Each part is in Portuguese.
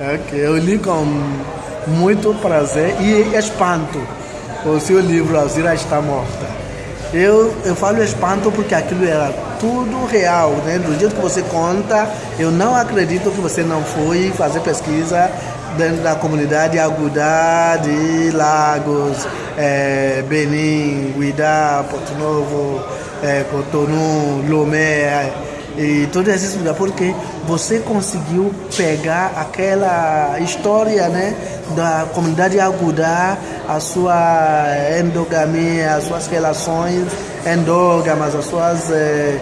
Ok, eu li com muito prazer e espanto o seu livro Alzira está morta. Eu, eu falo espanto porque aquilo era tudo real, né? Do jeito que você conta, eu não acredito que você não foi fazer pesquisa dentro da comunidade Agudá de Lagos, é, Benin, Guidá, Porto Novo, é, Cotonou, Lomé e todos esses lugares, porque você conseguiu pegar aquela história né, da comunidade Agudá, a sua endogamia, as suas relações endógamas, as suas, eh,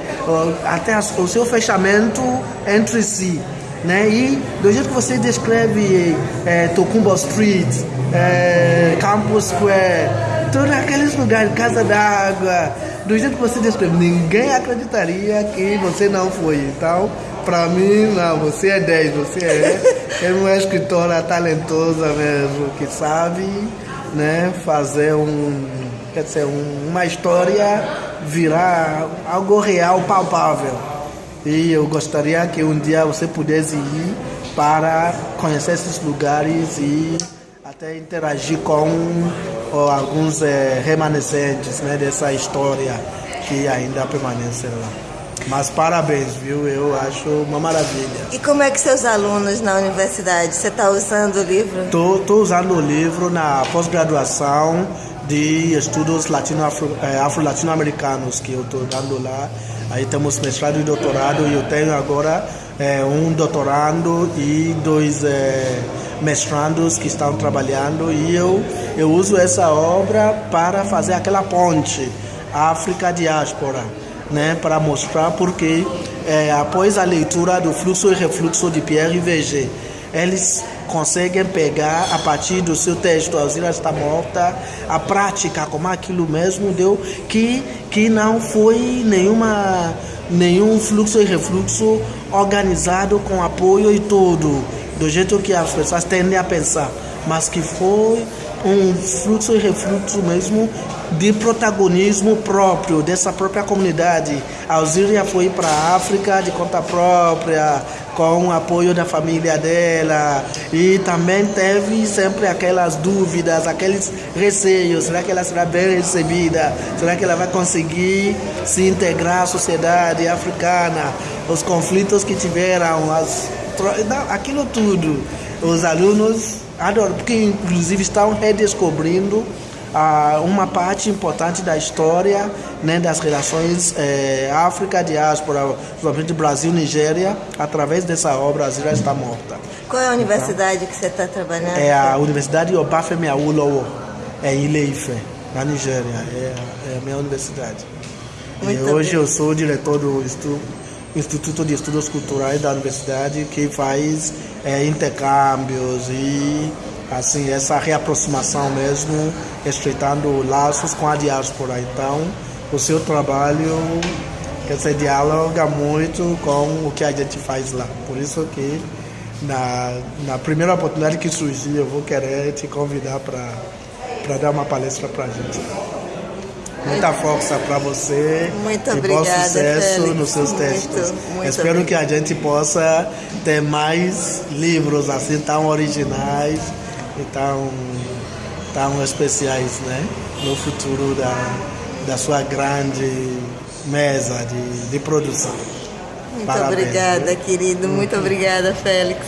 até o seu fechamento entre si. Né? E do jeito que você descreve eh, Tocumbo Street, eh, Campus Square, todos aqueles lugares, Casa d'Água, do jeito que você descreve, ninguém acreditaria que você não foi. Então, para mim, não, você é 10, você é, é uma escritora talentosa mesmo, que sabe né, fazer um, quer dizer, um, uma história virar algo real, palpável. E eu gostaria que um dia você pudesse ir para conhecer esses lugares e até interagir com ou, alguns é, remanescentes né, dessa história que ainda permanece lá. Mas parabéns, viu? Eu acho uma maravilha. E como é que seus alunos na universidade? Você está usando o livro? Estou usando o livro na pós-graduação de estudos eh, afro-latino-americanos que eu estou dando lá. Aí temos mestrado e doutorado e eu tenho agora é, um doutorando e dois é, mestrandos que estão trabalhando e eu, eu uso essa obra para fazer aquela ponte África-diáspora né, para mostrar porque é, após a leitura do fluxo e refluxo de Pierre VG, eles conseguem pegar a partir do seu texto Alzira está morta a prática como aquilo mesmo deu que que não foi nenhuma nenhum fluxo e refluxo organizado com apoio e tudo do jeito que as pessoas tendem a pensar mas que foi um fluxo e refluxo mesmo de protagonismo próprio dessa própria comunidade. A Alzíria foi para a África de conta própria, com o apoio da família dela e também teve sempre aquelas dúvidas, aqueles receios, será que ela será bem recebida? Será que ela vai conseguir se integrar à sociedade africana? Os conflitos que tiveram, as, aquilo tudo. Os alunos adoram, porque inclusive estão redescobrindo ah, uma parte importante da história né, das relações eh, África-diáspora, principalmente Brasil-Nigéria, através dessa obra, a Zira está morta. Qual é a universidade então, que você está trabalhando? É a Universidade Obafemi Awolowo, é em Ile-Ife, na Nigéria. É, é a minha universidade. Muito e hoje bem. eu sou diretor do Instituto de Estudos Culturais da universidade, que faz é, intercâmbios e assim essa reaproximação mesmo, estreitando laços com a diáspora. Então, o seu trabalho quer dizer, dialoga muito com o que a gente faz lá. Por isso que na, na primeira oportunidade que surgir, eu vou querer te convidar para dar uma palestra para a gente. Muita força para você muito e obrigada, bom sucesso Félix. nos seus textos. Muito, muito Espero obrigada. que a gente possa ter mais livros assim tão originais e tão, tão especiais né? no futuro da, da sua grande mesa de, de produção. Muito Parabéns, obrigada, viu? querido. Muito obrigada, Félix.